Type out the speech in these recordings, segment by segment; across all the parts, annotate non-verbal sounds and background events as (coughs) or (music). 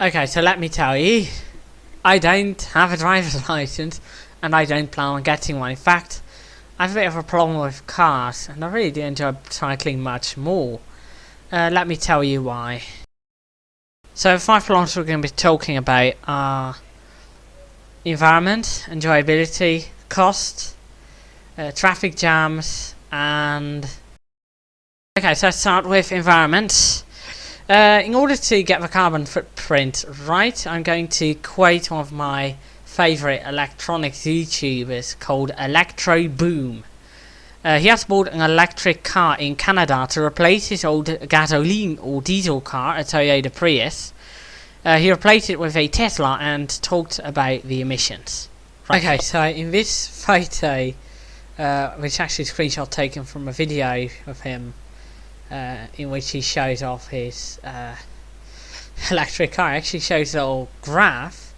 Okay, so let me tell you, I don't have a driver's (laughs) license and I don't plan on getting one. In fact, I have a bit of a problem with cars and I really do enjoy cycling much more. Uh, let me tell you why. So the five problems we're going to be talking about are environment, enjoyability, cost, uh, traffic jams and... Okay, so let's start with environment. Uh, in order to get the carbon footprint right, I'm going to quote one of my favourite electronics YouTubers called ElectroBOOM. Uh, he has bought an electric car in Canada to replace his old gasoline or diesel car, a Toyota Prius. Uh, he replaced it with a Tesla and talked about the emissions. Right. Okay, so in this photo, uh, which actually is a screenshot taken from a video of him uh, in which he shows off his uh, (laughs) electric car. actually shows a little graph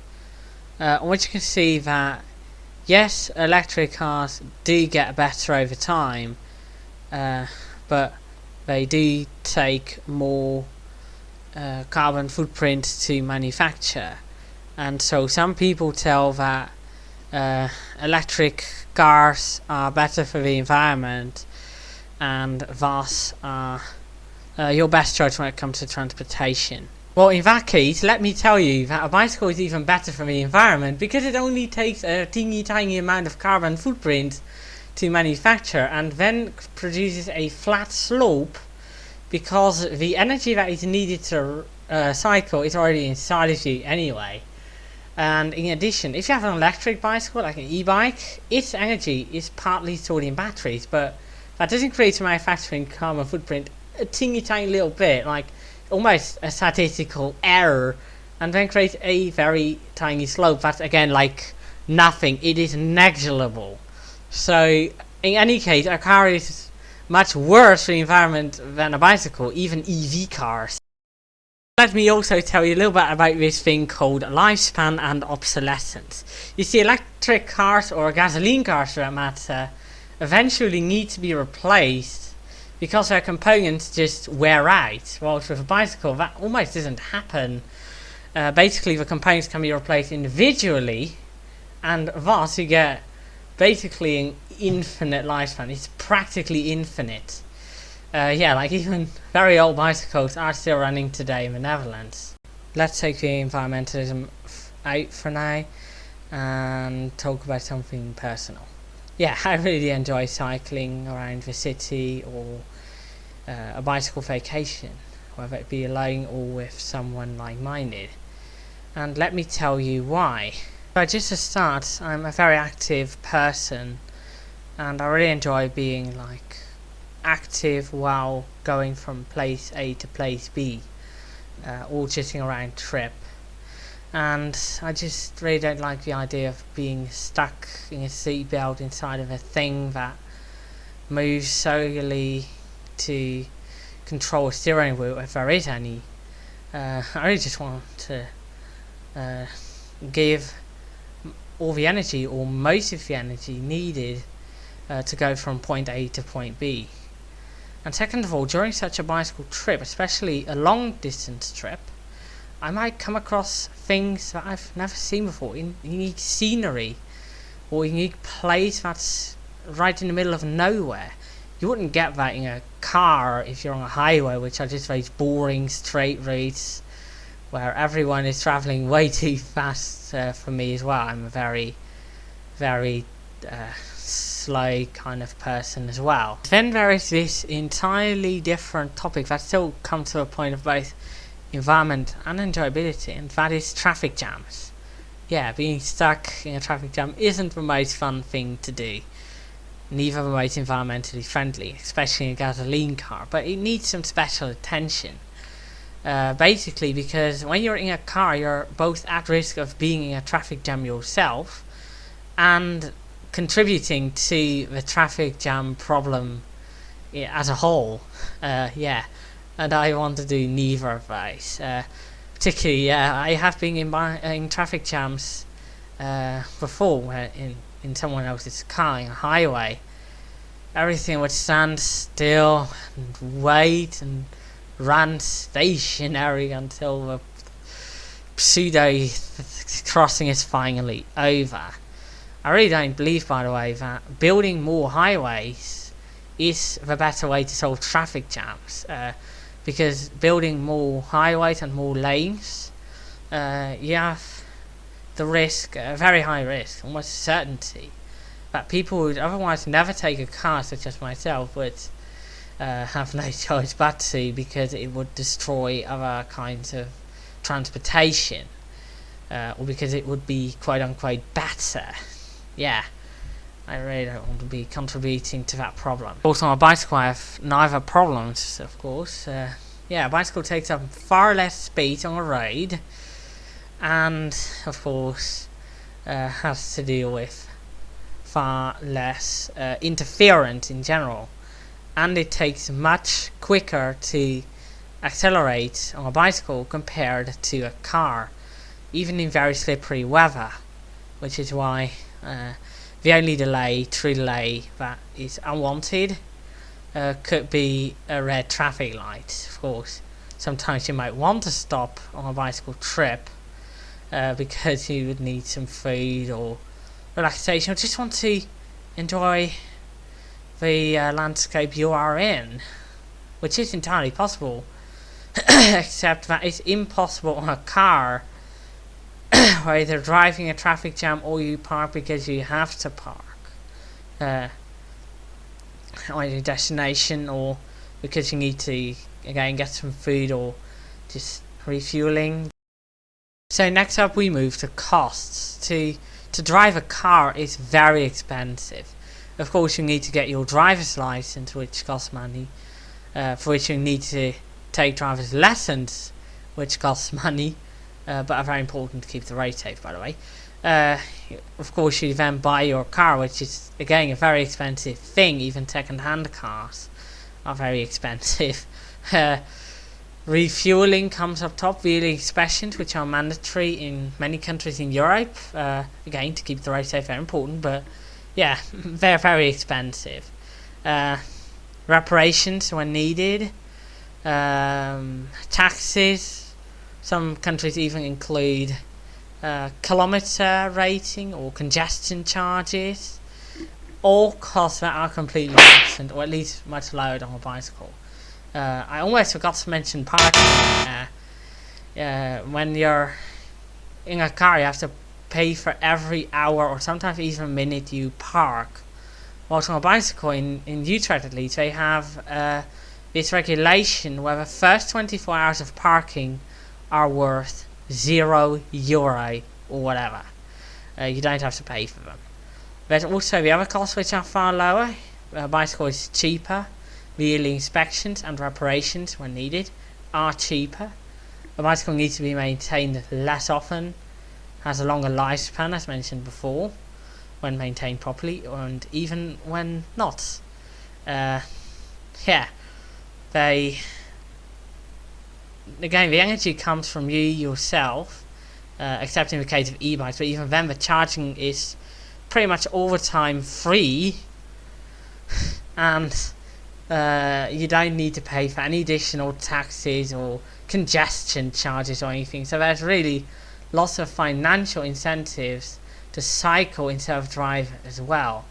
uh, on which you can see that yes, electric cars do get better over time, uh, but they do take more uh, carbon footprint to manufacture. And so some people tell that uh, electric cars are better for the environment and thus are uh, your best choice when it comes to transportation. Well, in that case, let me tell you that a bicycle is even better for the environment because it only takes a teeny tiny amount of carbon footprint to manufacture and then produces a flat slope because the energy that is needed to uh, cycle is already inside of you anyway. And in addition, if you have an electric bicycle, like an e-bike, its energy is partly stored in batteries, but that doesn't create a manufacturing carbon footprint a teeny tiny little bit, like almost a statistical error, and then create a very tiny slope that's again like nothing. It is negligible. So in any case, a car is much worse for the environment than a bicycle, even EV cars. Let me also tell you a little bit about this thing called lifespan and obsolescence. You see, electric cars or gasoline cars for that matter eventually need to be replaced because their components just wear out. Whilst with a bicycle that almost doesn't happen. Uh, basically the components can be replaced individually and thus you get basically an infinite lifespan. It's practically infinite. Uh, yeah, like (laughs) even very old bicycles are still running today in the Netherlands. Let's take the environmentalism out for now and talk about something personal yeah, (laughs) I really enjoy cycling around the city or uh, a bicycle vacation, whether it be alone or with someone like-minded. And let me tell you why. But just to start, I'm a very active person and I really enjoy being like active while going from place A to place B uh, or sitting around trip and I just really don't like the idea of being stuck in a seatbelt inside of a thing that moves solely to control a steering wheel if there is any. Uh, I really just want to uh, give all the energy or most of the energy needed uh, to go from point A to point B. And second of all, during such a bicycle trip, especially a long distance trip, I might come across things that I've never seen before, in unique scenery, or unique place that's right in the middle of nowhere. You wouldn't get that in a car if you're on a highway, which are just very boring straight roads, where everyone is travelling way (laughs) too fast uh, for me as well. I'm a very, very uh, slow kind of person as well. Then there is this entirely different topic that still comes to a point of both environment and enjoyability and that is traffic jams. Yeah, being stuck in a traffic jam isn't the most fun thing to do. Neither the most environmentally friendly, especially in a gasoline car, but it needs some special attention. Uh, basically because when you're in a car you're both at risk of being in a traffic jam yourself and contributing to the traffic jam problem as a whole. Uh, yeah and I want to do neither of those. Uh, particularly, yeah, I have been in my, in traffic jams uh, before, in in someone else's car on a highway. Everything would stand still and wait and run stationary until the pseudo crossing is finally over. I really don't believe, by the way, that building more highways is the better way to solve traffic jams. Uh, because building more highways and more lanes, uh, you have the risk, a very high risk, almost certainty, that people who would otherwise never take a car, such as myself, would uh, (laughs) have no choice but to because it would destroy other kinds of transportation. Uh, or because it would be quote unquote better. Yeah. I really don't want to be contributing to that problem. Also on a bicycle I have neither problems, of course. Uh, yeah, a bicycle takes up far less space on a ride and of course uh, has to deal with far less uh, interference in general and it takes much quicker to accelerate on a bicycle compared to a car even in very slippery weather which is why uh, the only delay, true delay that is unwanted uh, could be a red traffic light of course. Sometimes you might want to stop on a bicycle trip uh, (laughs) because you would need some food or relaxation. Or just want to enjoy the uh, landscape you are in which is entirely possible (coughs) except that it's impossible on a car (coughs) where either driving a traffic jam or you park because you have to park. Uh, on your destination or because you need to again get some food or just refueling. So next up we move to costs. To to drive a car is very expensive. Of course you need to get your driver's license which costs money uh, for which you need to take driver's lessons which costs (laughs) money uh, but are very important to keep the road safe by the way. Uh, of course you then buy your car which is again a very expensive thing, even second-hand cars are very (laughs) expensive. Uh, refueling comes up top, wheeling inspections which are mandatory in many countries in Europe, uh, again to keep the road safe very important, but yeah, (laughs) they're very expensive. Uh, reparations when needed, um, taxes, some countries even include uh, kilometer rating or congestion charges. All costs that are completely absent, or at least much lower on a bicycle. Uh, I almost forgot to mention parking. Uh, uh, when you're in a car, you have to pay for every hour or sometimes even minute you park. Whilst on a bicycle, in, in Utrecht at least, they have uh, this regulation where the first 24 hours of parking are worth zero euro or whatever. Uh, you don't have to pay for them. There's also the other costs which are far lower. A bicycle is cheaper. Yearly inspections and reparations when needed are cheaper. A bicycle needs to be maintained less often, has a longer lifespan as mentioned before, when maintained properly and even when not. Uh, yeah, they again, the energy comes from you yourself, uh, except in the case of e-bikes, but even then the charging is pretty much all the time free, (laughs) and uh, you don't need to pay for any additional taxes or congestion charges or anything, so there's really lots of financial incentives to cycle instead of drive as well.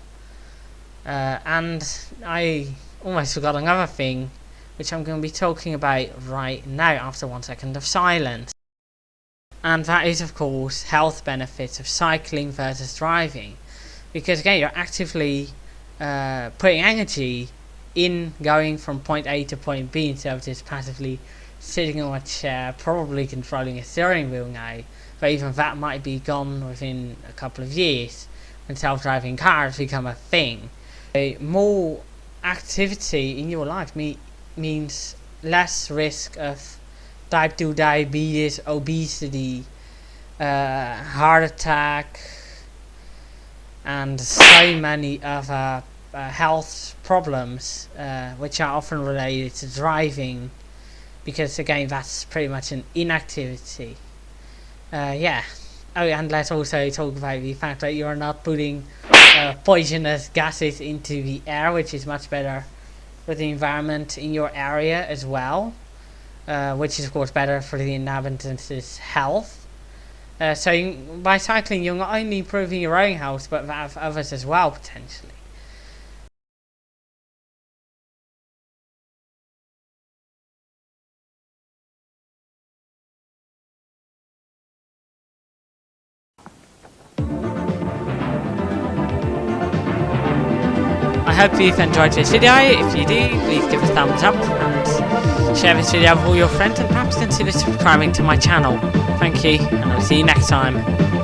Uh, and I almost forgot another thing which I'm going to be talking about right now after one second of silence. And that is of course health benefits of cycling versus driving. Because again you're actively uh, putting energy in going from point A to point B instead of just passively sitting on a chair, probably controlling a steering wheel now. But even that might be gone within a couple of years when self-driving cars become a thing. A more activity in your life means less risk of type 2 diabetes, obesity, uh, heart attack, and so many other uh, health problems uh, which are often related to driving because again that's pretty much an inactivity. Uh, yeah. Oh, and let's also talk about the fact that you are not putting uh, poisonous gases into the air, which is much better for the environment in your area as well, uh, which is of course better for the inhabitants' health. Uh, so you, by cycling, you're not only improving your own health, but that of others as well, potentially. Hope you've enjoyed this video. If you do, please give a thumbs up and share this video with all your friends and perhaps consider subscribing to my channel. Thank you, and I'll see you next time.